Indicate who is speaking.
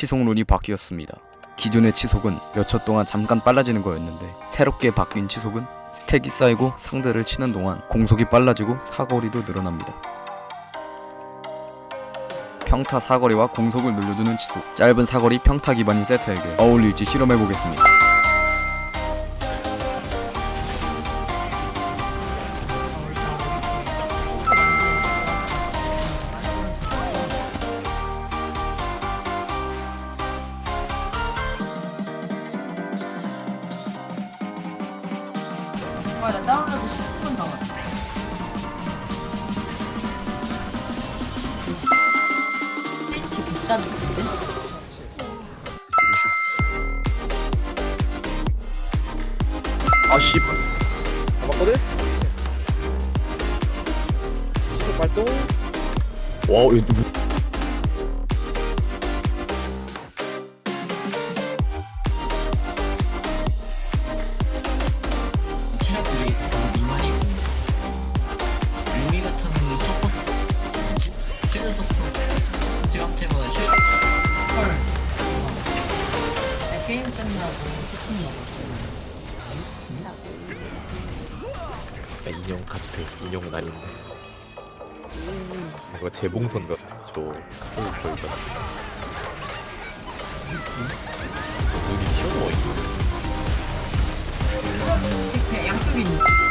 Speaker 1: 치속룬이 바뀌었습니다. 기존의 치속은 몇 초 동안 잠깐 빨라지는 거였는데 새롭게 바뀐 치속은 스택이 쌓이고 상대를 치는 동안 공속이 빨라지고 사거리도 늘어납니다. 평타 사거리와 공속을 늘려주는 치속 짧은 사거리 평타 기반인 세트에게 어울릴지 실험해보겠습니다.
Speaker 2: 와, 나 다운로드 10분 남았어. 스위치 비싼데?
Speaker 3: 아 씨발 잡았거든? 발동 와우 이거 누구 인형 같아. 인형 날인데. 뭔가 재봉선 같아. 저 카페 가 눈이 튀어나와 있네
Speaker 2: 있는